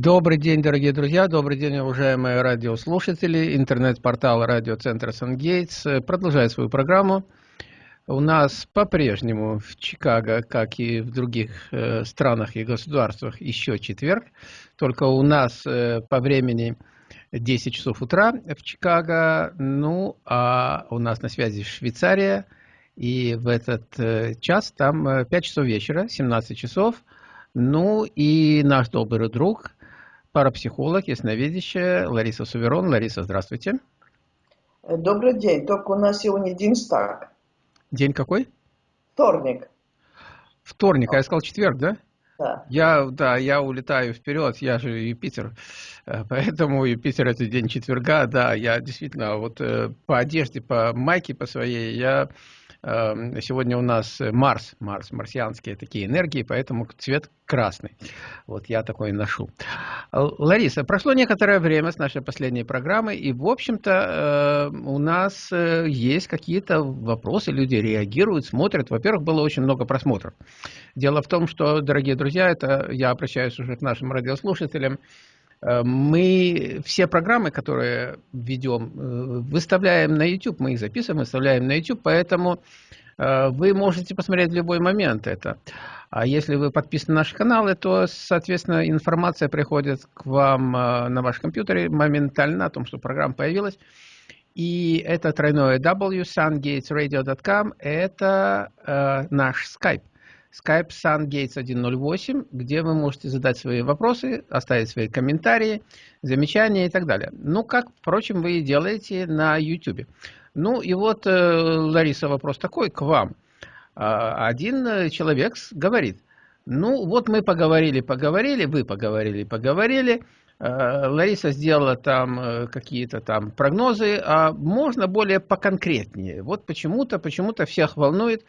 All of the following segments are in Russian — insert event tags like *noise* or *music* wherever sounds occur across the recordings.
Добрый день, дорогие друзья, добрый день, уважаемые радиослушатели. Интернет-портал радиоцентра Сангейтс продолжает свою программу. У нас по-прежнему в Чикаго, как и в других э, странах и государствах, еще четверг. Только у нас э, по времени 10 часов утра в Чикаго. Ну, а у нас на связи Швейцария. И в этот э, час там 5 часов вечера, 17 часов. Ну и наш добрый друг парапсихолог, ясновидящая Лариса Суверон. Лариса, здравствуйте. Добрый день. Только у нас сегодня день стак. День какой? Вторник. Вторник, а я сказал четверг, да? Да. Я, да, я улетаю вперед, я же Юпитер, э, поэтому Юпитер это день четверга, да, я действительно вот э, по одежде, по майке по своей, я сегодня у нас Марс, Марс, марсианские такие энергии, поэтому цвет красный. Вот я такой ношу. Лариса, прошло некоторое время с нашей последней программы, и, в общем-то, э, у нас э, есть какие-то вопросы, люди реагируют, смотрят. Во-первых, было очень много просмотров. Дело в том, что, дорогие друзья, это я обращаюсь уже к нашим радиослушателям, Э, мы все программы, которые ведем, э, выставляем на YouTube, мы их записываем, выставляем на YouTube, поэтому э, вы можете посмотреть в любой момент это. А если вы подписаны на наши каналы, то, соответственно, информация приходит к вам на ваш компьютере моментально о том, что программа появилась. И это тройное W, sungatesradio.com, это э, наш Skype. Skype SunGates 108, где вы можете задать свои вопросы, оставить свои комментарии, замечания и так далее. Ну, как, впрочем, вы и делаете на YouTube. Ну, и вот, э, Лариса, вопрос такой к вам. А, один человек говорит, ну, вот мы поговорили, поговорили, вы поговорили, поговорили, э, Лариса сделала там э, какие-то там прогнозы, а можно более поконкретнее. Вот почему-то, почему-то всех волнует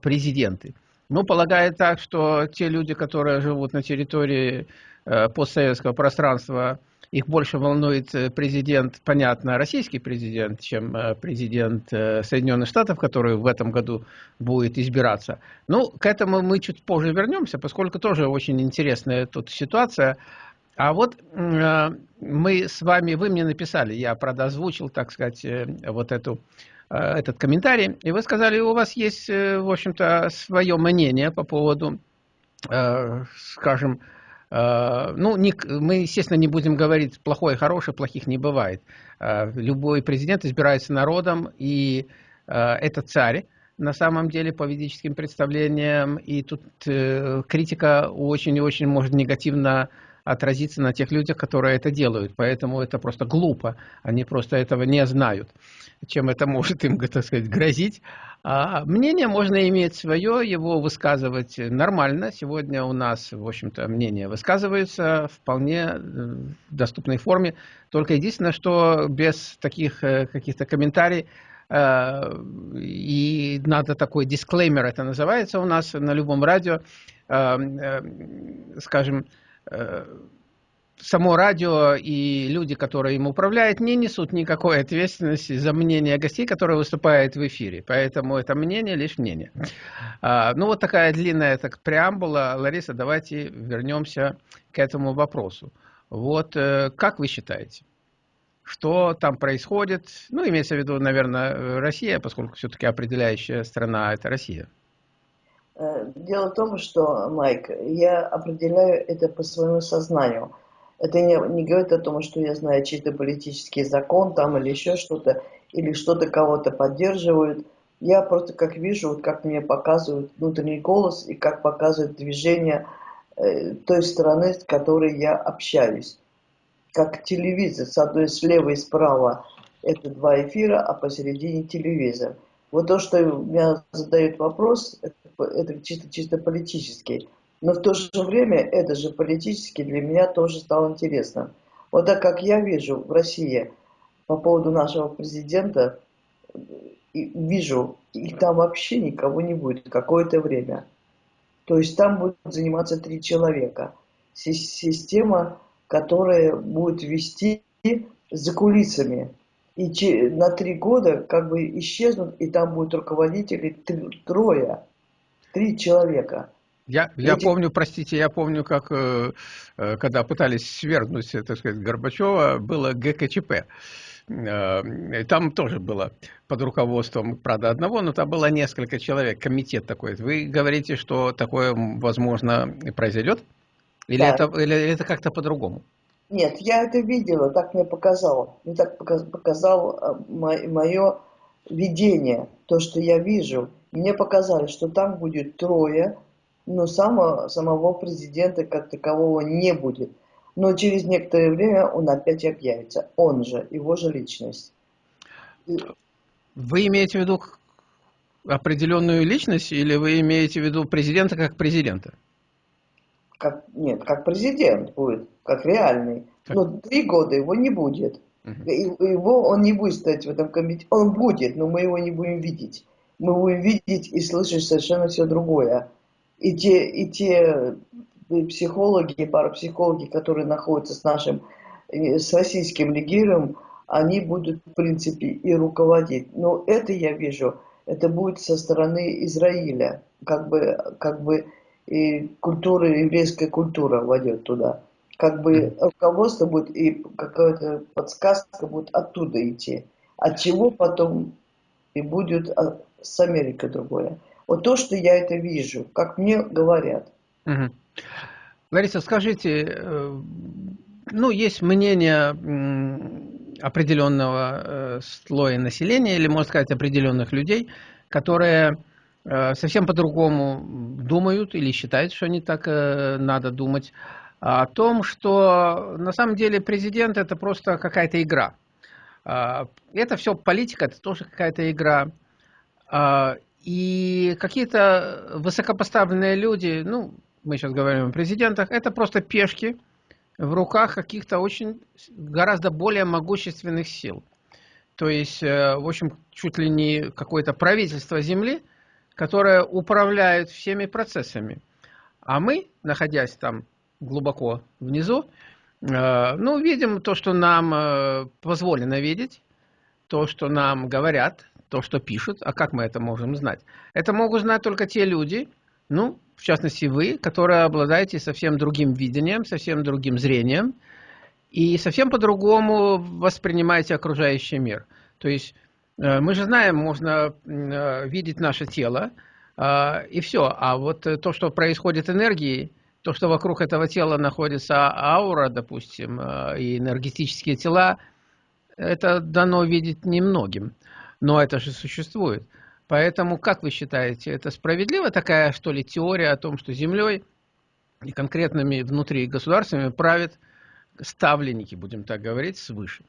президенты. Ну, полагаю так, что те люди, которые живут на территории э, постсоветского пространства, их больше волнует э, президент, понятно, российский президент, чем э, президент Соединенных Штатов, который в этом году будет избираться. Ну, к этому мы чуть позже вернемся, поскольку тоже очень интересная тут ситуация. А вот мы с вами, вы мне написали, я, правда, озвучил, так сказать, вот эту этот комментарий, и вы сказали, у вас есть, э, в общем-то, свое мнение по поводу, э, скажем, ну, мы, естественно, не будем говорить плохое, хорошее, плохих не бывает. Любой президент избирается народом, и это царь, на самом деле, по ведическим представлениям, и тут критика очень и очень может негативно отразиться на тех людях, которые это делают. Поэтому это просто глупо. Они просто этого не знают, чем это может им, так сказать, грозить. А мнение можно иметь свое, его высказывать нормально. Сегодня у нас, в общем-то, мнение высказывается вполне э, в доступной форме. Только единственное, что без таких э, каких-то комментариев э, и надо такой дисклеймер, это называется у нас на любом радио, скажем, само радио и люди, которые им управляют, не несут никакой ответственности за мнение гостей, которые выступают в эфире. Поэтому это мнение лишь мнение. А, ну, вот такая длинная так, преамбула. Лариса, давайте вернемся к этому вопросу. Вот э, как вы считаете, что там происходит? Ну, имеется в виду, наверное, Россия, поскольку все-таки определяющая страна – это Россия. Э, дело в том, что, Майк, я определяю это по своему сознанию. Это не, не говорит о том, что я знаю чей-то политический закон там или еще что-то, или что-то кого-то поддерживают. Я просто как вижу, вот как мне показывают внутренний голос и как показывает движение э, той стороны, с которой я общаюсь. Как телевизор, с одной слева и справа это два эфира, а посередине телевизор. Вот то, что меня задают вопрос, это это чисто, чисто политический. Но в то же время это же политически для меня тоже стало интересно. Вот так как я вижу в России по поводу нашего президента, вижу, и там вообще никого не будет какое-то время. То есть там будут заниматься три человека. Система, которая будет вести за кулисами. И на три года как бы исчезнут, и там будут руководители трое три человека. Я, я помню, простите, я помню, как э, э когда пытались свергнуть, так сказать, Горбачева, было ГКЧП. Э, там тоже было под руководством, правда, одного, но там было несколько человек, комитет такой. Вы говорите, что такое, возможно, произойдет? Или да. это, или это как-то по-другому? Нет, я это видела, так мне показало. Мне так показал э, мое видение, то, что я вижу. Мне показали, что там будет трое, но само, самого президента как такового не будет. Но через некоторое время он опять объявится. Он же, его же личность. Вы имеете в виду определенную личность или вы имеете в виду президента как президента? Как, нет, как президент будет, как реальный. Так. Но три года его не будет. Угу. Его, он не будет стоять в этом комитете. Он будет, но мы его не будем видеть. Мы будем видеть и слышать совершенно все другое. И те, и те психологи, и парапсихологи, которые находятся с нашим, э, с российским легиром, они будут, в принципе, и руководить. Но это я вижу, это будет со стороны Израиля. Как бы, как бы и культура, еврейская культура войдет туда. Как бы руководство будет и какая-то подсказка будет оттуда идти. От чего потом и будет а, с Америкой другое. Вот то, что я это вижу, как мне говорят. Угу. Лариса, скажите, э, ну, есть мнение определенного э, слоя населения, или, можно сказать, определенных людей, которые э, совсем по-другому думают или считают, что они так надо думать, о том, что на самом деле президент это просто какая-то игра. Это все политика, это тоже какая-то игра. И какие-то высокопоставленные люди, ну, мы сейчас говорим о президентах, это просто пешки в руках каких-то очень гораздо более могущественных сил. То есть, э, в общем, чуть ли не какое-то правительство Земли, которое управляет всеми процессами. А мы, находясь там глубоко внизу, э, ну, видим то, что нам э, позволено видеть, то, что нам говорят, то, что пишут. А как мы это можем знать? Это могут знать только те люди, ну, в частности вы, которые обладаете совсем другим видением, совсем другим зрением и совсем по-другому воспринимаете окружающий мир. То есть э, мы же знаем, можно э, видеть наше тело, э, и все. А вот то, что происходит энергией, то, что вокруг этого тела находится аура, допустим, и энергетические тела, это дано видеть немногим. Но это же существует. Поэтому, как вы считаете, это справедливо такая, что ли, теория о том, что землей и конкретными внутри государствами правят ставленники, будем так говорить, свыше?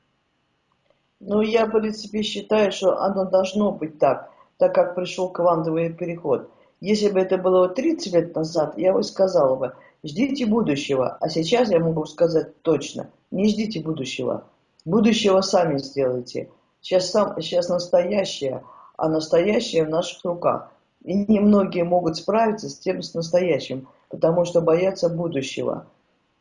Ну, я, в принципе, считаю, что оно должно быть так, так как пришел квантовый переход. Если бы это было 30 лет назад, я бы сказала бы, ждите будущего. А сейчас я могу сказать точно, не ждите будущего. Будущего сами сделайте. Сейчас, сам, сейчас настоящее – а настоящее в наших руках. И немногие могут справиться с тем, с настоящим, потому что боятся будущего.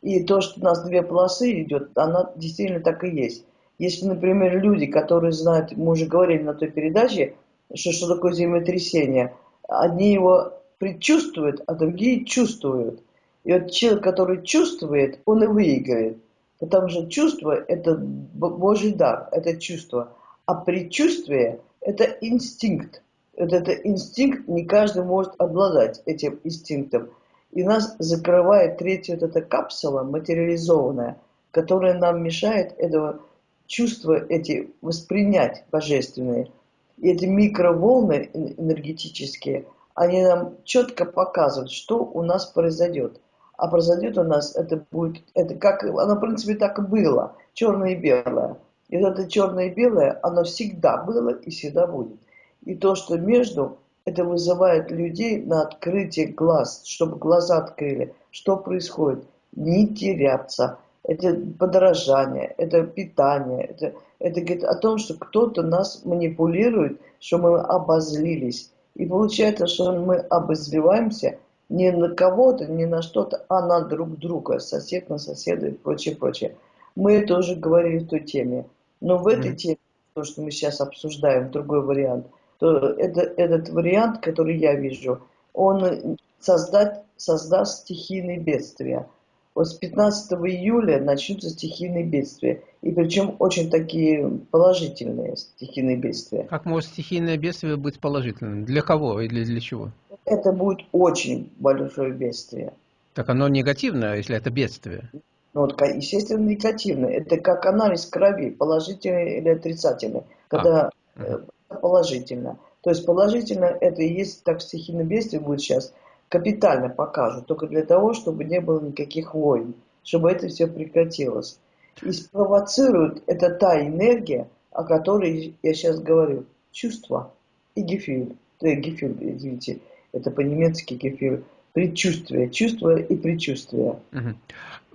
И то, что у нас две полосы идет, она действительно так и есть. Если, например, люди, которые знают, мы уже говорили на той передаче, что, что такое землетрясение, одни его предчувствуют, а другие чувствуют. И вот человек, который чувствует, он и выиграет. Потому что чувство – это Божий дар, это чувство. А предчувствие это инстинкт. Вот это инстинкт, не каждый может обладать этим инстинктом. И нас закрывает третья вот эта капсула материализованная, которая нам мешает этого чувства эти воспринять божественные. И эти микроволны энергетические, они нам четко показывают, что у нас произойдет. А произойдет у нас, это будет, это как, оно в принципе так и было, черное и белое. И вот это черное и белое, оно всегда было и всегда будет. И то, что между, это вызывает людей на открытие глаз, чтобы глаза открыли. Что происходит? Не теряться. Это подорожание, это питание, это, это говорит о том, что кто-то нас манипулирует, что мы обозлились. И получается, что мы обозливаемся не на кого-то, не на что-то, а на друг друга, сосед на соседа и прочее, прочее. Мы это уже говорили в той теме. Но в этой теме, то, что мы сейчас обсуждаем, другой вариант, то это, этот вариант, который я вижу, он создать, создаст стихийные бедствия. Вот с 15 июля начнутся стихийные бедствия. И причем очень такие положительные стихийные бедствия. Как может стихийное бедствие быть положительным? Для кого или для чего? Это будет очень большое бедствие. Так оно негативное, если это бедствие? Ну, вот, естественно, негативное. Это как анализ крови, положительный или отрицательный. Когда а. положительно. То есть положительно это и есть, так стихийное бедствие будет сейчас, капитально покажут, только для того, чтобы не было никаких войн, чтобы это все прекратилось. И спровоцирует это та энергия, о которой я сейчас говорю, чувство и гефиль. Да, гефиль, извините, это по-немецки гефиль. Предчувствие, чувство и предчувствие. Угу.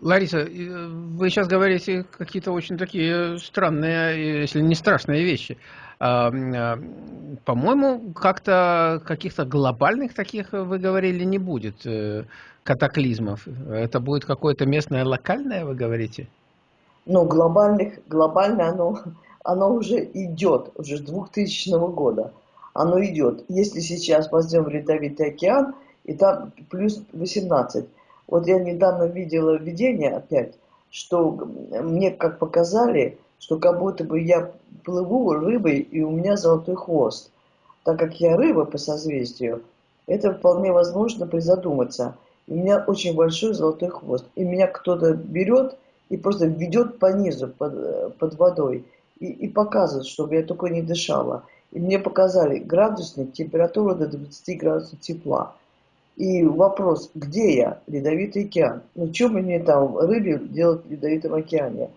Лариса, вы сейчас говорите какие-то очень такие странные, если не страшные вещи. А, а, по-моему, как-то каких-то глобальных таких, вы говорили, не будет э, катаклизмов. Это будет какое-то местное, локальное, вы говорите? Ну, глобальных, глобально оно, оно уже идет, уже с 2000 года. Оно идет. Если сейчас возьмем Ледовитый океан, и там плюс 18. Вот я недавно видела видение опять, что мне как показали, что как будто бы я плыву рыбой, и у меня золотой хвост. Так как я рыба по созвездию, это вполне возможно призадуматься. У меня очень большой золотой хвост. И меня кто-то берет и просто ведет по низу, под, под водой. И, и показывает, чтобы я только не дышала. И мне показали градусник, температуру до 20 градусов тепла. И вопрос, где я? Ледовитый океан. Ну, что мне там рыбе делать в Ледовитом океане?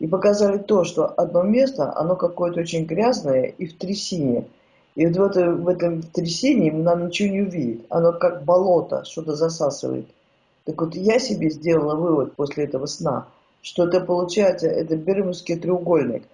И показали то, что одно место, оно какое-то очень грязное и в трясине. И вот в, это, в этом трясине нам ничего не увидеть. Оно как болото, что-то засасывает. Так вот я себе сделала вывод после этого сна, что это получается, это Бермудский треугольник.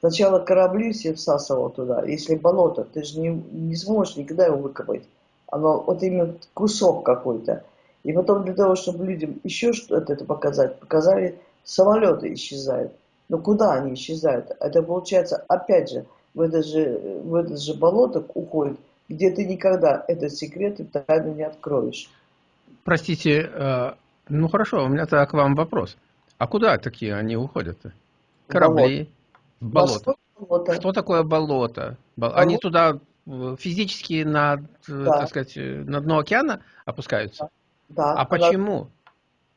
Сначала корабли все всасывал туда, если болото, ты же не, не сможешь никогда его выкопать. Оно вот именно кусок какой-то. И потом для того, чтобы людям еще что-то это показать, показали, самолеты исчезают. Но куда они исчезают? Это получается, опять же, в это же, в это же болото уходит, где ты никогда этот секрет и тайну не откроешь. Простите, э, ну хорошо, у меня тогда к вам вопрос. А куда такие они уходят? -то? Корабли, болото. болото. Что такое болото? болото? Они туда физически на, да. так сказать, на дно океана опускаются? Да. А почему?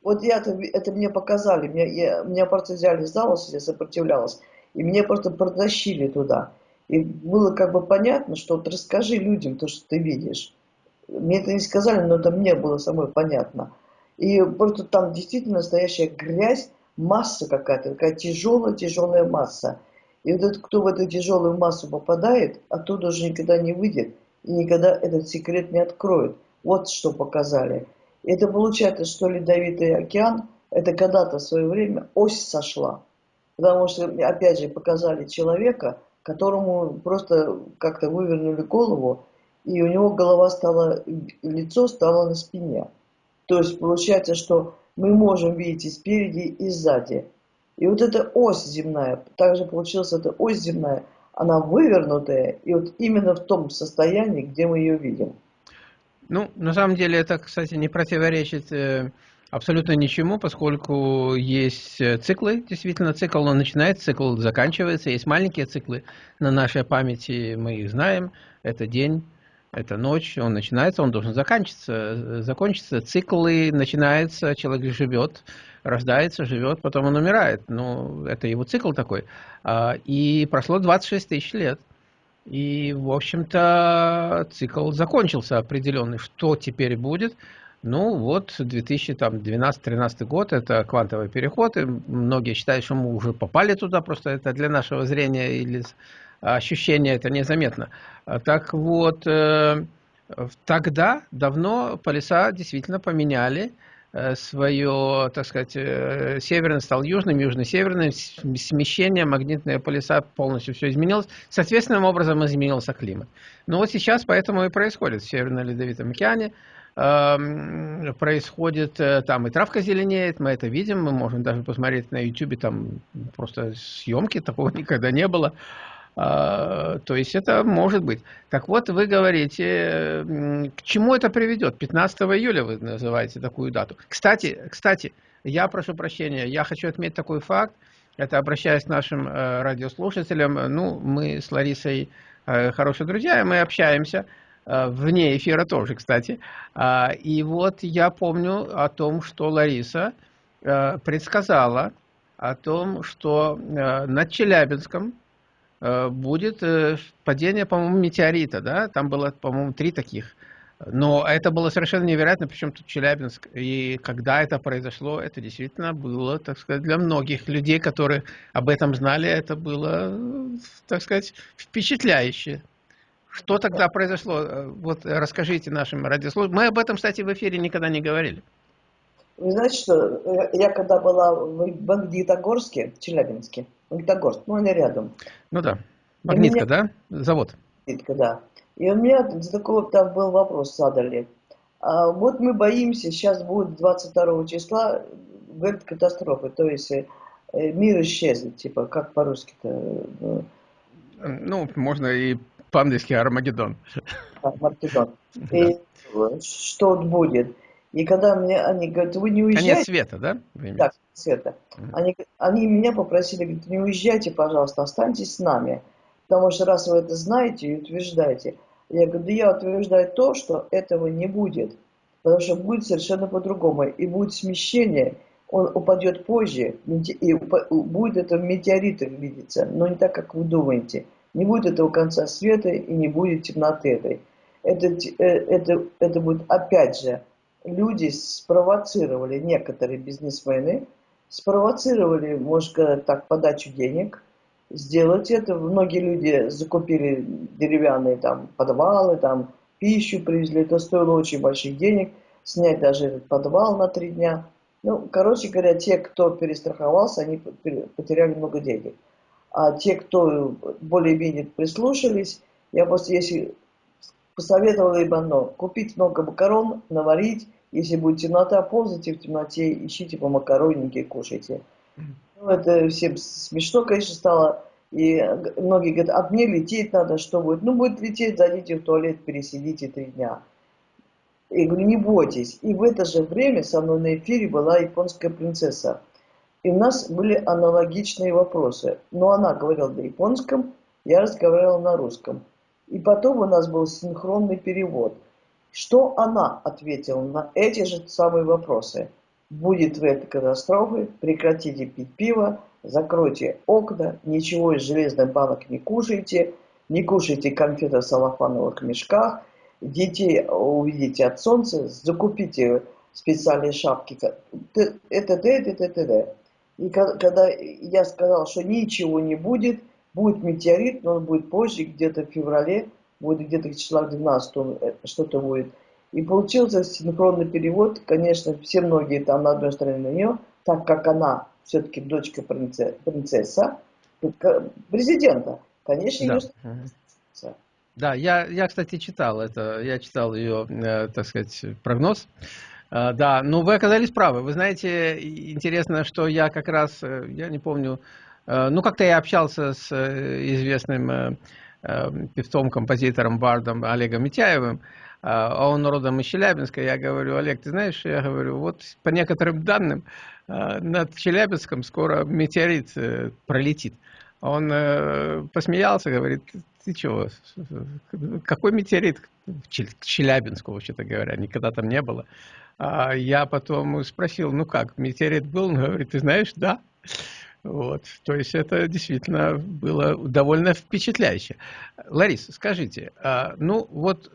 Вот я это, это мне показали, меня, я, меня просто взяли за волосы, я сопротивлялась, и меня просто протащили туда. И было как бы понятно, что вот расскажи людям то, что ты видишь. Мне это не сказали, но это мне было самой понятно. И просто там действительно настоящая грязь, масса какая-то, такая тяжелая-тяжелая масса. И вот этот, кто в эту тяжелую массу попадает, оттуда уже никогда не выйдет и никогда этот секрет не откроет. Вот что показали. И это получается, что Ледовитый океан, это когда-то в свое время ось сошла. Потому что, опять же, показали человека, которому просто как-то вывернули голову, и у него голова стала, лицо стало на спине. То есть получается, что мы можем видеть и спереди, и сзади. И вот эта ось земная, также получилась эта ось земная, она вывернутая, и вот именно в том состоянии, где мы ее видим. Ну, на самом деле это, кстати, не противоречит э, абсолютно ничему, поскольку есть э, циклы, действительно цикл, он начинается, цикл заканчивается, есть маленькие циклы на нашей памяти, мы их знаем, это день, это ночь, он начинается, он должен заканчиваться, закончиться, циклы начинаются, человек живет, рождается, живет, потом он умирает. Ну, это его цикл такой. А, и прошло 26 тысяч лет. И, в общем-то, цикл закончился определенный. Что теперь будет? Ну, вот 2012-2013 год, это квантовый переход, и многие считают, что мы уже попали туда, просто это для нашего зрения или ощущения это незаметно. А так вот, э, тогда давно полюса действительно поменяли, свое, так сказать, э, северный стал южным, южно-северным, смещение, магнитные полюса полностью все изменилось. Соответственным образом изменился климат. Но вот сейчас поэтому и происходит в Северно-Ледовитом океане. Эм, происходит, э, там и травка зеленеет, мы это видим, мы можем даже посмотреть на YouTube, там просто съемки, *laughs* такого никогда не было. А, то есть это может быть. Так вот, вы говорите, к чему это приведет? 15 июля вы называете такую дату. Кстати, кстати, я прошу прощения, я хочу отметить такой факт, это обращаясь к нашим э, радиослушателям, ну, мы с Ларисой э, хорошие друзья, мы общаемся, э, вне эфира тоже, кстати. А, и вот я помню о том, что Лариса предсказала о том, что над Челябинском будет падение, по-моему, метеорита, да, там было, по-моему, три таких но это было совершенно невероятно, причем тут Челябинск. И когда это произошло, это действительно было, так сказать, для многих людей, которые об этом знали, это было, так сказать, впечатляюще. Что тогда произошло? Вот расскажите нашим радиослушателям. Мы об этом, кстати, в эфире никогда не говорили. Вы знаете, что я когда была в Магнитогорске, в Челябинске, Магнитогорск, ну они рядом. Ну да, Магнитка, меня... да? Завод. Магнитка, да. И у меня такой там был вопрос задали. А вот мы боимся, сейчас будет 22 числа, говорит, катастрофы, то есть э, мир исчезнет, типа, как по-русски-то? Ну, ну, можно и по-английски Армагеддон. Армагеддон. *laughs* И что будет? И когда мне они говорят, вы не уезжаете... Конец света, да? Да, света. Они, они меня попросили, говорят, не уезжайте, пожалуйста, останьтесь с нами. Потому что раз вы это знаете и утверждаете, я говорю, да я утверждаю то, что этого не будет. Потому что будет совершенно по-другому. И будет смещение, он упадет позже, и будет это в метеоритах видеться, но не так, как вы думаете. Не будет этого конца света и не будет темноты этой. Это, э, это, это будет опять же, люди спровоцировали, некоторые бизнесмены, спровоцировали, может сказать так, подачу денег – сделать это. Многие люди закупили деревянные там подвалы, там пищу привезли, это стоило очень больших денег, снять даже этот подвал на три дня. Ну, короче говоря, те, кто перестраховался, они потеряли много денег. А те, кто более-менее прислушались, я просто, если посоветовала им одно, купить много макарон, наварить, если будет темнота, ползайте в темноте, ищите по макароннике, кушайте. Ну, это всем смешно, конечно, стало. И многие говорят, а мне лететь надо, что будет? Ну, будет лететь, зайдите в туалет, пересидите три дня. Я говорю, не бойтесь. И в это же время со мной на эфире была японская принцесса. И у нас были аналогичные вопросы. Но она говорила на японском, я разговаривал на русском. И потом у нас был синхронный перевод. Что она ответила на эти же самые вопросы? Будет в этой катастрофе, прекратите пить пиво, закройте окна, ничего из железных банок не кушайте, не кушайте конфеты в салофановых мешках, детей увидите от солнца, закупите специальные шапки, это, это, это. И когда я сказал, что ничего не будет, будет метеорит, но он будет позже, где-то в феврале, будет где-то числа 12 э, что-то будет. И получился синхронный перевод, конечно, все многие там на одной стороне на нее, так как она все-таки дочка принцесса, президента, конечно, да. ее да, я, я, кстати, читал это, я читал ее, э, так сказать, прогноз. Э, да, но вы оказались правы. Вы знаете, интересно, что я как раз, э, я не помню, ну, как-то я общался с известным певцом, композитором, бардом Олегом Митяевым, а он родом из Челябинска, я говорю, Олег, ты знаешь, я говорю, вот по некоторым данным а, над Челябинском скоро метеорит э, пролетит. Он э, посмеялся, говорит, ты чего, какой метеорит к Челябинску, вообще-то говоря, никогда там не было. А я потом спросил, ну как, метеорит был? Он говорит, ты знаешь, да. Вот, то есть это действительно было довольно впечатляюще. Лариса, скажите, ну вот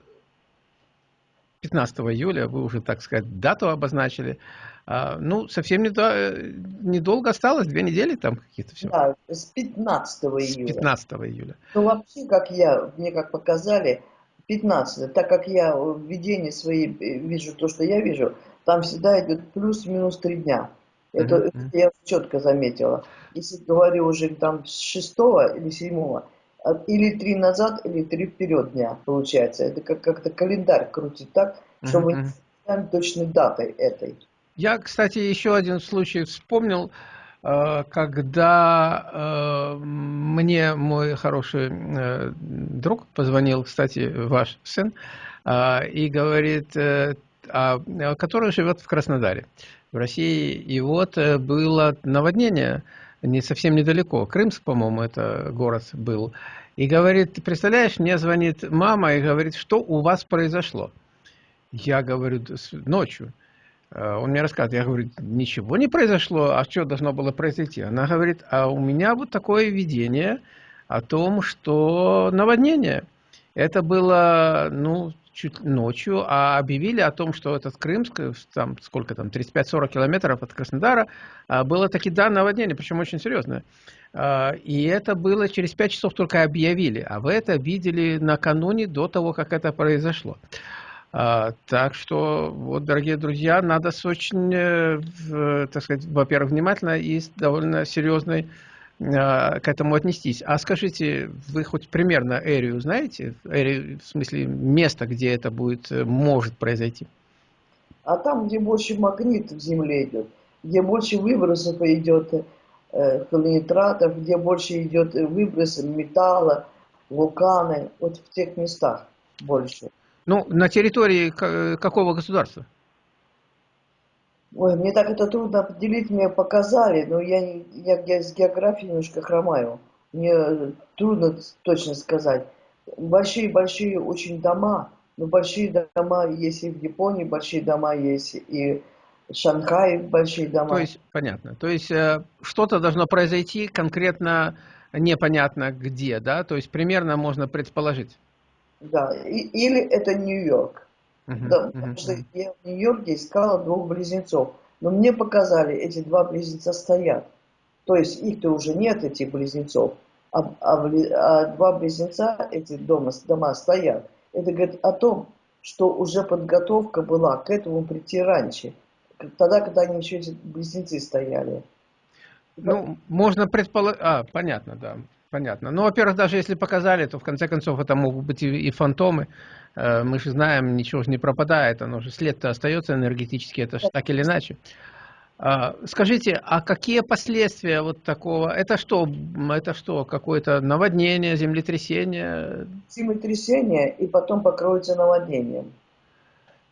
15 июля, вы уже, так сказать, дату обозначили. А, ну, совсем недолго осталось, две недели там какие-то все. Да, с 15 июля. С 15 июля. Ну, вообще, как я, мне как показали, 15 так как я в видении своей э, вижу то, что я вижу, там всегда идет плюс-минус три дня. Это, я четко заметила. Если говорю уже там с 6 или 7, а, или три назад, или три вперед дня, получается. Это как- как-то календарь крутит так, чтобы не знаем точной датой этой. Я, кстати, еще один случай вспомнил. э, когда мне мой хороший друг позвонил, кстати, ваш сын, и говорит, который живет в Краснодаре, в России, и вот было наводнение не совсем недалеко, Крымск, по-моему, это город был, и говорит, представляешь, мне звонит мама и говорит, что у вас произошло? Я говорю, ночью. Э, он мне рассказывает, я говорю, ничего не произошло, а что должно было произойти? Она говорит, а у меня вот такое видение о том, что наводнение. Это было, ну, чуть ночью, а объявили о том, что этот Крымск, там сколько там, 35-40 километров от Краснодара, а, было таки да наводнение, причем очень серьезное. А, и это было через 5 часов только объявили, а вы это видели накануне до того, как это произошло. А, так что, вот, дорогие друзья, надо с очень, э, так сказать, во-первых, внимательно и с довольно серьезной к этому отнестись. А скажите, вы хоть примерно эрию знаете? Эрию, в смысле, место, где это будет, э, может произойти? А там, где больше магнит в земле идет, где больше выбросов идет э, холонитратов, где больше идет выброс металла, вулканы, вот в тех местах больше. Ну, на территории какого государства? Ой, мне так это трудно определить, мне показали, но я, я, я с географией немножко хромаю. Мне трудно точно сказать. Большие-большие очень дома, но большие дома есть и в Японии, большие дома есть и в Шанхае, большие дома. То есть, понятно. То есть, э, что-то должно произойти конкретно непонятно где, да? То есть, примерно можно предположить. Да, и, или это Нью-Йорк. Uh-huh, да, uh-huh, потому что я в Нью-Йорке искала двух близнецов. Но мне показали, эти два близнеца стоят. То есть их-то уже нет, этих близнецов. А, а, а два близнеца, эти дома, дома стоят. Это говорит о том, что уже подготовка была к этому прийти раньше. Тогда, когда они еще эти близнецы стояли. Ну, можно предположить... А, понятно, да. Понятно. Ну, во-первых, даже если показали, то в конце концов это могут быть и, и фантомы. Э, мы же знаем, ничего же не пропадает, оно же след-то остается энергетически, это же так или иначе. А, скажите, а какие последствия вот такого? Это что? Это что? Какое-то наводнение, землетрясение? Землетрясение и потом покроется наводнением.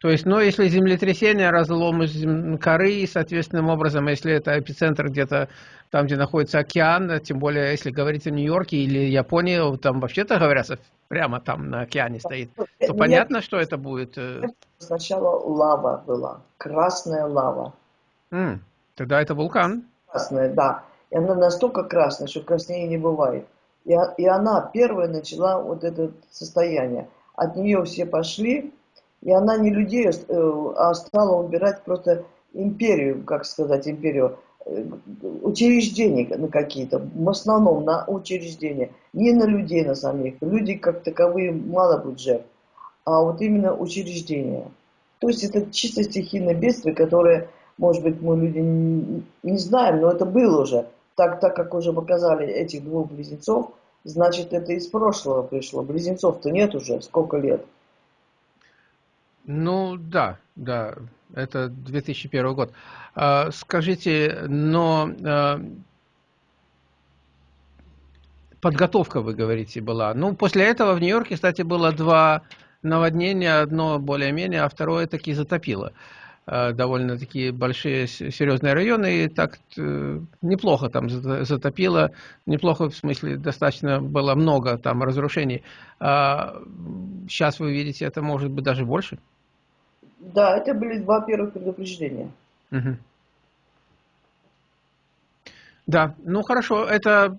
То есть, ну, если землетрясение, разлом коры, соответственным образом, если это эпицентр где-то там, где находится океан, тем более, если говорить о Нью-Йорке или Японии, там вообще-то говорят, прямо там на океане стоит, то Нет, понятно, что это будет... Э, Сначала лава была, красная лава. М, тогда это вулкан. Красная, да. И она настолько красная, что краснее не бывает. И, и она первая начала вот это состояние. От нее все пошли, и она не людей, э, а стала убирать просто империю, как сказать, империю, э, учреждения на какие-то, в основном на учреждения, не на людей на самих. Люди как таковые мало будет жертв, а вот именно учреждения. То есть это чисто стихийное бедствие, которое, может быть, мы люди не знаем, но это было уже. Так, так как уже показали этих двух близнецов, значит это из прошлого пришло. Близнецов-то нет уже, сколько лет. Ну да, да, это 2001 год. А, скажите, но а, подготовка, вы говорите, была. Ну, после этого в Нью-Йорке, кстати, было два наводнения, одно более-менее, а второе таки затопило. А, довольно такие большие серьезные районы, и так э, неплохо там затопило, неплохо в смысле достаточно было много там разрушений. Сейчас вы видите, это может быть даже больше. Да, это были два первых предупреждения. Угу. Да, ну хорошо, это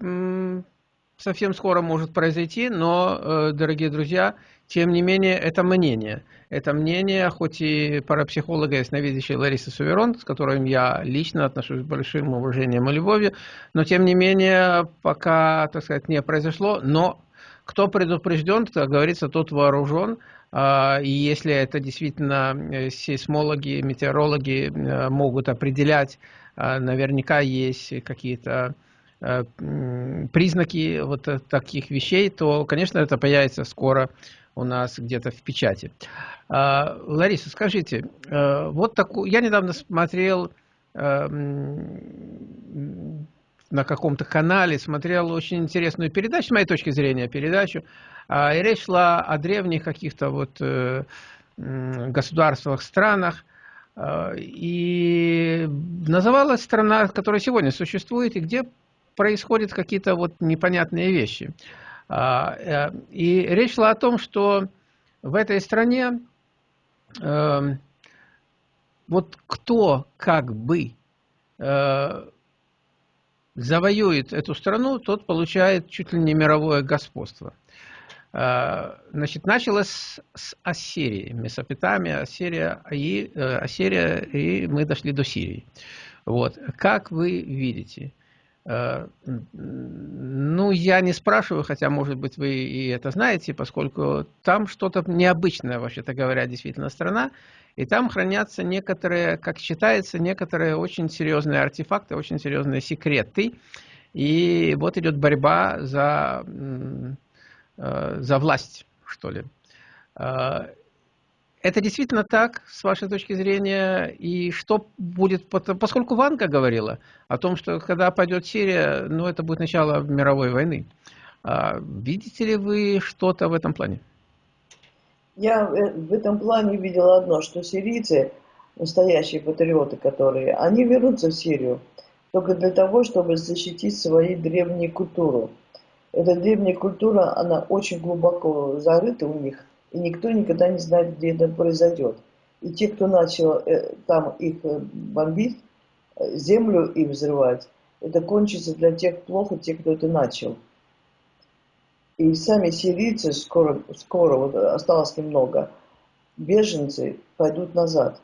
совсем скоро может произойти, но, э, дорогие друзья, тем не менее, это мнение. Это мнение, хоть и парапсихолога ясновидящей Ларисы Суверон, с которым я лично отношусь с большим уважением и любовью, но тем не менее, пока, так сказать, не произошло, но кто предупрежден, как говорится, тот вооружен, а, и если это действительно э, сейсмологи, метеорологи э, могут определять, а, наверняка есть какие-то э, признаки вот таких вещей, то, конечно, это появится скоро у нас где-то в печати. А, Лариса, скажите, вот такую, я недавно смотрел на каком-то канале смотрел очень интересную передачу, с моей точки зрения, передачу. И речь шла о древних каких-то вот государствах, странах. И называлась страна, которая сегодня существует, и где происходят какие-то вот непонятные вещи. Э, и речь шла о том, что в этой стране эм, вот кто как бы э, завоюет эту страну, тот получает чуть ли не мировое господство. Э, значит, началось с Ассирии, Месопотамия, Ассирия и, Ассирия, и мы дошли до Сирии. Вот. Как вы видите, Э, ну, я не спрашиваю, хотя, может быть, вы и это знаете, поскольку там что-то необычное, вообще-то говоря, действительно страна, и там хранятся некоторые, как считается, некоторые очень серьезные артефакты, очень серьезные секреты. И вот идет борьба за, э, за власть, что ли. Э, это действительно так, с вашей точки зрения? И что будет, поскольку Ванга говорила о том, что когда пойдет Сирия, ну, это будет начало мировой войны. А видите ли вы что-то в этом плане? Я в этом плане видела одно, что сирийцы, настоящие патриоты, которые, они вернутся в Сирию только для того, чтобы защитить свою древнюю культуру. Эта древняя культура, она очень глубоко зарыта у них – и никто никогда не знает, где это произойдет. И те, кто начал э, там их э, бомбить, э, землю и взрывать, это кончится для тех плохо, те, кто это начал. И сами сирийцы скоро, скоро вот осталось немного, беженцы пойдут назад.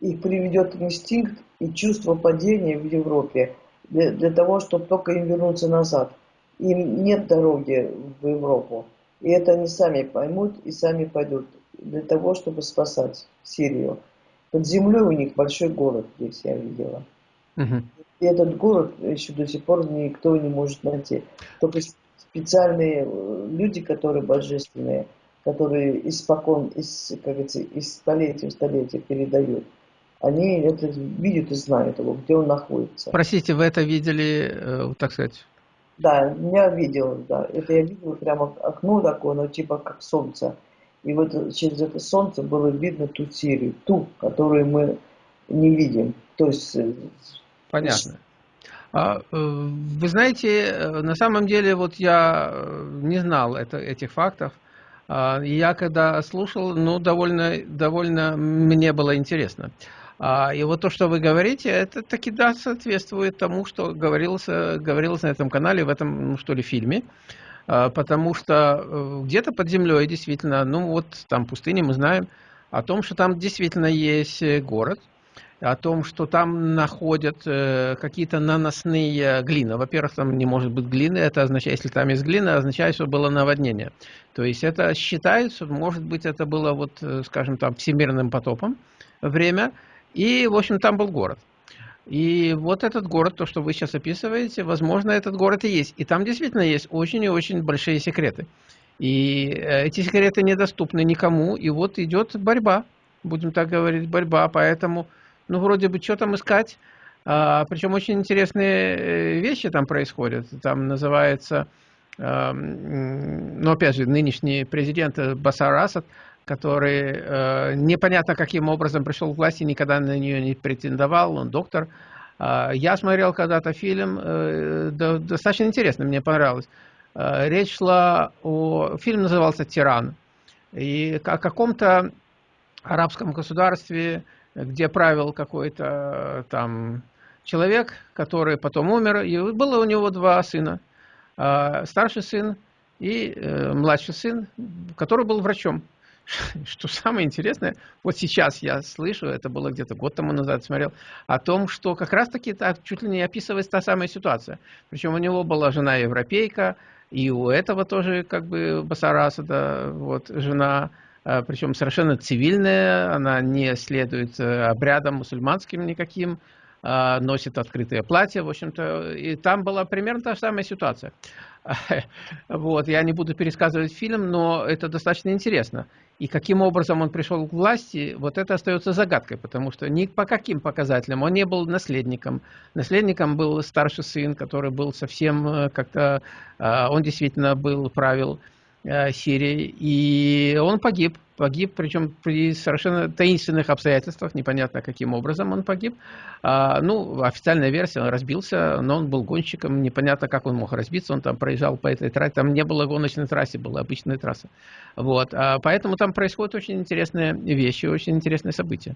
Их приведет инстинкт и чувство падения в Европе для, для того, чтобы только им вернуться назад. Им нет дороги в Европу. И это они сами поймут и сами пойдут для того, чтобы спасать Сирию. Под землей у них большой город здесь, я видела. Угу. И этот город еще до сих пор никто не может найти. Только специальные э, люди, которые божественные, которые испокон, из, как говорится, из столетия в столетие передают, они это видят и знают его, где он находится. Простите, вы это видели, э, так сказать, да, я видел, да. Это я видела прямо окно такое, но типа как солнце. И вот через это солнце было видно ту Сирию, ту, которую мы не видим. То есть... Э, Понятно. А, э, вы знаете, э, на самом деле, вот я не знал это, этих фактов. А, я когда слушал, ну, довольно, довольно мне было интересно. А, и вот то, что вы говорите, это таки да, соответствует тому, что говорилось, говорилось на этом канале, в этом, ну, что ли, фильме. А, потому что э, где-то под землей действительно, ну вот там пустыня, мы знаем о том, что там действительно есть э, город, о том, что там находят э, какие-то наносные глины. Во-первых, там не может быть глины, это означает, если там есть глина, означает, что было наводнение. То есть это считается, может быть, это было, вот, скажем, там, всемирным потопом время, и, в общем, там был город. И вот этот город, то, что вы сейчас описываете, возможно, этот город и есть. И там действительно есть очень и очень большие секреты. И э, эти секреты недоступны никому. И вот идет борьба, будем так говорить, борьба. Поэтому, ну, вроде бы, что там искать? А, причем очень интересные э, вещи там происходят. Там называется, а, ну, опять же, нынешний президент Басар Асад – который э, непонятно каким образом пришел к власти, никогда на нее не претендовал, он доктор. Э, я смотрел когда-то фильм, э, да, достаточно интересно, мне понравилось. Э, речь шла о... Фильм назывался «Тиран». И о каком-то арабском государстве, где правил какой-то э, там человек, который потом умер, и было у него два сына. Э, старший сын и э, младший сын, который был врачом. *laughs* Что самое интересное, вот сейчас я слышу, это было где-то год тому назад смотрел, о том, что как раз-таки так чуть ли не описывается та самая ситуация. Причем у него была жена европейка, и у этого тоже как бы Басараса, да, вот жена, а, причем совершенно цивильная, она не следует э, обрядам мусульманским никаким, носит открытое платье, в общем-то, и там была примерно та же самая ситуация. *laughs* Вот, я не буду пересказывать фильм, но это достаточно интересно. И каким образом он пришел к власти, вот это остается загадкой, потому что ни по каким показателям он не был наследником. Наследником был старший сын, который был совсем э, как-то, э, он действительно был, правил Сирии, и он погиб. Погиб, причем при совершенно таинственных обстоятельствах, непонятно каким образом он погиб. А, ну, официальная версия, он разбился, но он был гонщиком, непонятно, как он мог разбиться, он там проезжал по этой трассе, там не было гоночной трассы, была обычная трасса. Вот, а, поэтому там происходят очень интересные вещи, очень интересные события.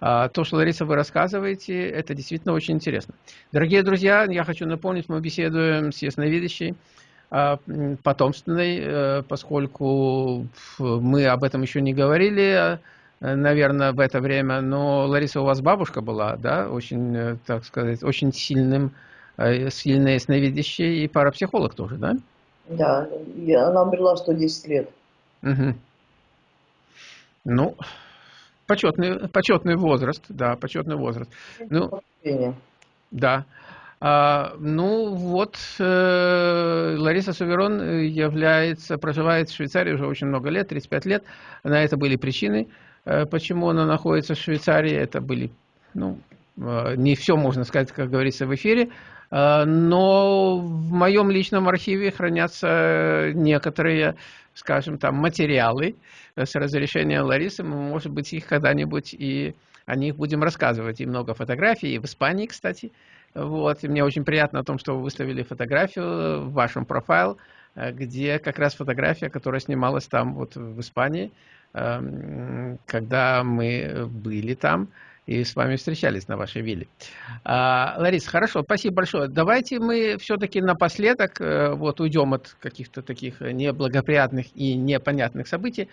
А, то, что, Лариса, вы рассказываете, это действительно очень интересно. Дорогие друзья, я хочу напомнить, мы беседуем с ясновидящей, потомственной, э, поскольку мы об этом еще не говорили, э, наверное, в это время, но Лариса, у вас бабушка была, да, очень, э, так сказать, очень сильным, сильная ясновидящая и парапсихолог тоже, да? Да, она умерла в 110 лет. Угу. Ну, почетный, почетный возраст, да, почетный возраст. Ну, да. А, ну вот, э, Лариса Суверон является, проживает в Швейцарии уже очень много лет, 35 лет. На это были причины, э, почему она находится в Швейцарии. Это были, ну, э, не все можно сказать, как говорится, в эфире. Но в моем личном архиве хранятся некоторые, скажем, там материалы с разрешения Ларисы. Мы, может быть, их когда-нибудь и о них будем рассказывать. И много фотографий, и в Испании, кстати. Вот, и мне очень приятно о том, что вы выставили фотографию в вашем профайл, э, где как раз фотография, которая снималась там, вот в Испании, эм, когда мы были там и с вами встречались на вашей вилле. А, Лариса, хорошо, спасибо большое. Давайте мы все-таки напоследок э, вот уйдем от каких-то таких неблагоприятных и непонятных событий,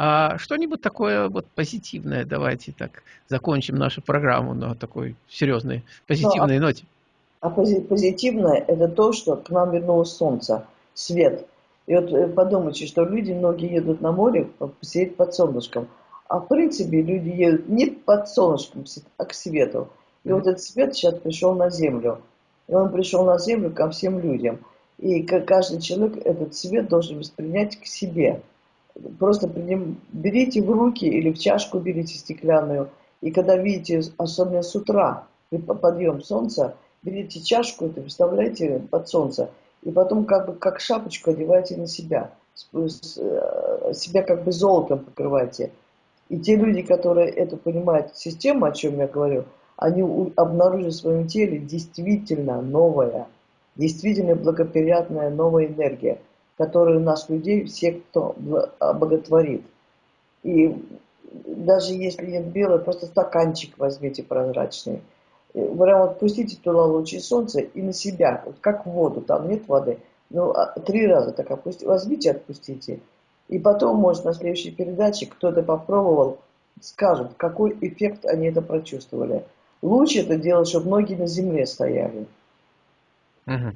а что-нибудь такое вот позитивное, давайте так закончим нашу программу на такой серьезной позитивной ну, ноте. А позитивное это то, что к нам вернулось солнце, свет. И вот э, подумайте, что люди, многие едут на море посидеть под солнышком. А в принципе люди едут не под солнышком, а к свету. И вот этот свет сейчас пришел на землю. И он пришел на землю ко всем людям. И каждый человек этот свет должен воспринять к себе просто приним, берите в руки или в чашку берите стеклянную, и когда видите, особенно с утра, при подъем солнца, берите чашку, это представляете под солнце, и потом как бы как шапочку одевайте на себя, э, себя как бы золотом покрывайте. И те люди, которые это понимают, систему, о чем я говорю, они обнаружат в своем теле действительно новая, действительно благоприятная новая энергия – которые нас, людей, все, кто обоготворит. И даже если нет белого, просто стаканчик возьмите прозрачный. Прямо вот пустите туда лучи солнца и на себя, вот как в воду, там нет воды. Ну, а, три раза так опустите, возьмите, отпустите. И потом, может, на следующей передаче кто-то попробовал, скажут, какой эффект они это прочувствовали. Лучше это делать, чтобы ноги на земле стояли. Угу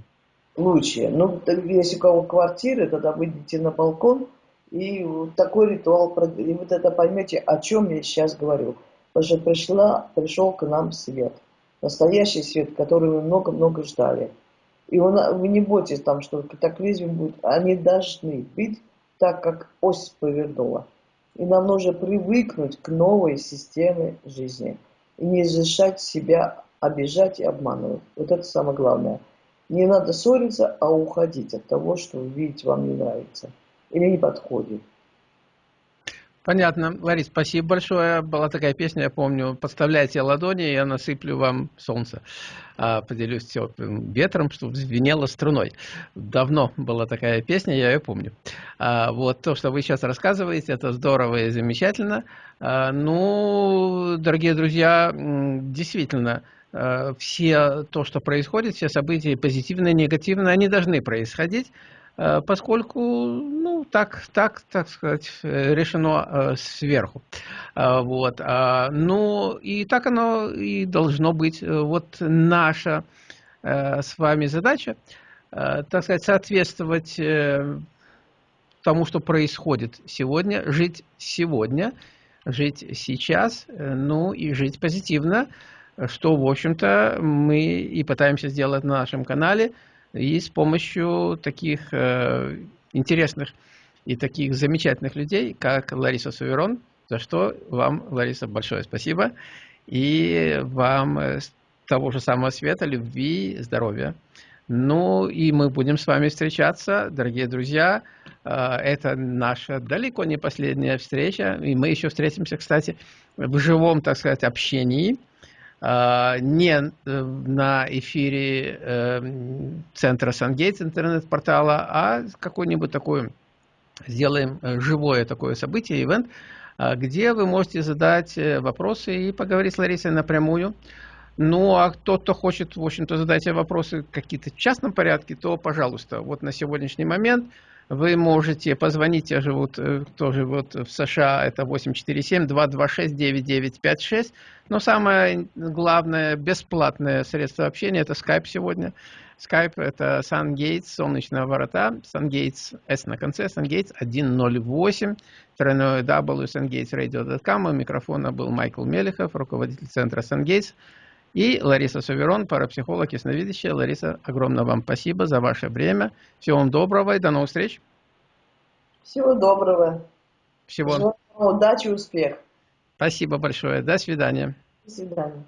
лучше. Ну, если у кого квартиры, тогда выйдите на балкон и вот такой ритуал, и вот это поймете, о чем я сейчас говорю. Потому что пришла, пришел к нам свет. Настоящий свет, который мы много-много ждали. И он, вы не бойтесь там, что катаклизм будет. Они должны быть так, как ось повернула. И нам нужно привыкнуть к новой системе жизни. И не разрешать себя обижать и обманывать. Вот это самое главное – не надо ссориться, а уходить от того, что вы видите, вам не нравится или не подходит. Понятно. Ларис, спасибо большое. Была такая песня, я помню, подставляйте ладони, я насыплю вам солнце. А, поделюсь теплым ветром, чтобы звенело струной. Давно была такая песня, я ее помню. А, вот то, что вы сейчас рассказываете, это здорово и замечательно. А, ну, дорогие друзья, действительно, все то, что происходит, все события, позитивные, негативные, они должны происходить, э, поскольку, ну, так, так, так сказать, решено э, сверху. Вот. Ну, и так оно и должно быть. Вот наша с вами задача, так сказать, соответствовать тому, что происходит сегодня, жить сегодня, жить сейчас, ну и жить позитивно, что, в общем-то, мы и пытаемся сделать на нашем канале, и с помощью таких э, интересных и таких замечательных людей, как Лариса Суверон, за что вам, Лариса, большое спасибо. И вам э, того же самого света, любви, здоровья. Ну и мы будем с вами встречаться, дорогие друзья. Э, это наша далеко не последняя встреча. И мы еще встретимся, кстати, в живом, так сказать, общении. Э, не на эфире центра Сангейтс интернет-портала, а какой-нибудь такой сделаем живое такое событие, ивент, а, где вы можете задать э, вопросы и поговорить с Ларисой напрямую. Ну, а тот, кто хочет, в общем-то, задать вопросы какие-то в частном порядке, то, пожалуйста, вот на сегодняшний момент вы можете позвонить, я живу э, тоже вот в США, это 847-226-9956. Но самое главное, бесплатное средство общения, это Skype сегодня. Skype это SunGates, солнечные ворота, SunGates S на конце, SunGates 108, тройное W, sungatesradio.com. У микрофона был Майкл Мелехов, руководитель центра SunGates. И Лариса Суверон, парапсихолог, ясновидящая. Лариса, огромное вам спасибо за ваше время. Всего вам доброго и до новых встреч. Всего доброго. Всего. Желаю удачи и успех. Спасибо большое. До свидания. До свидания.